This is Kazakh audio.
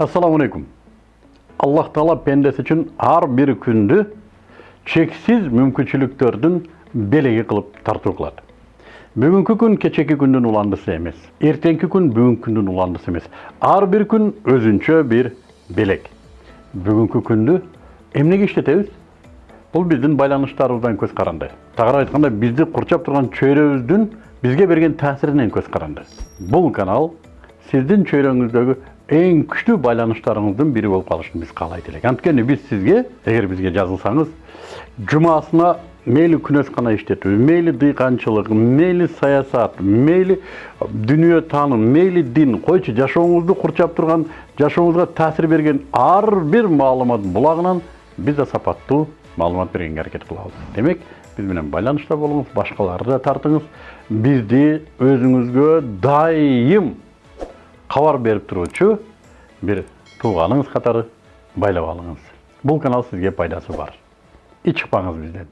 Ассаламу алейкум. Аллах Таала пендесі үшін ар бір күнді чексіз мүмкіншіліктердің белеги кылып тартуу кылат. Бүгүнкү күн кечеки күндүн уландысы эмес. Эртеңки күн бүгүнкү күндүн уландысы эмес. Ар бир күн өзүнчө бир белек. Бүгүнкү күндү эмнеге иштетебиз? Бул биздин байланыштарыбыздан көз каранды. Тагыраак айтканда бизди курчап турган чөйрөбүздүн бизге берген таасиринен көз каранды. Бул канал сиздин чөйрөңүздөгү эң күчтүү байланыштарыңыздын бири болуп калышын биз каалайт элек. Анткени биз сизге, эгер бизге жазылсаңыз, жумасына мейли күнөскана иштетүү, мейли дыйканчылык, мейли саясат, мейли дүнүйө тааным, мейли дин, койчу жашооңузду курчап турган, жашооңузга таасир берген ар бир маалымат булагынан биз да сапаттуу маалымат бергенге аракет кылабыз. Демек, биз менен байланышта болуңуз, башкаларды да тартыңыз. Бизди өзүңүзгө дайым кабар берип туруучу бир тууганыңыз катары байлап алыңыз. Бул канал сизге пайдасы бар. Ич чыкпаңыз бизден.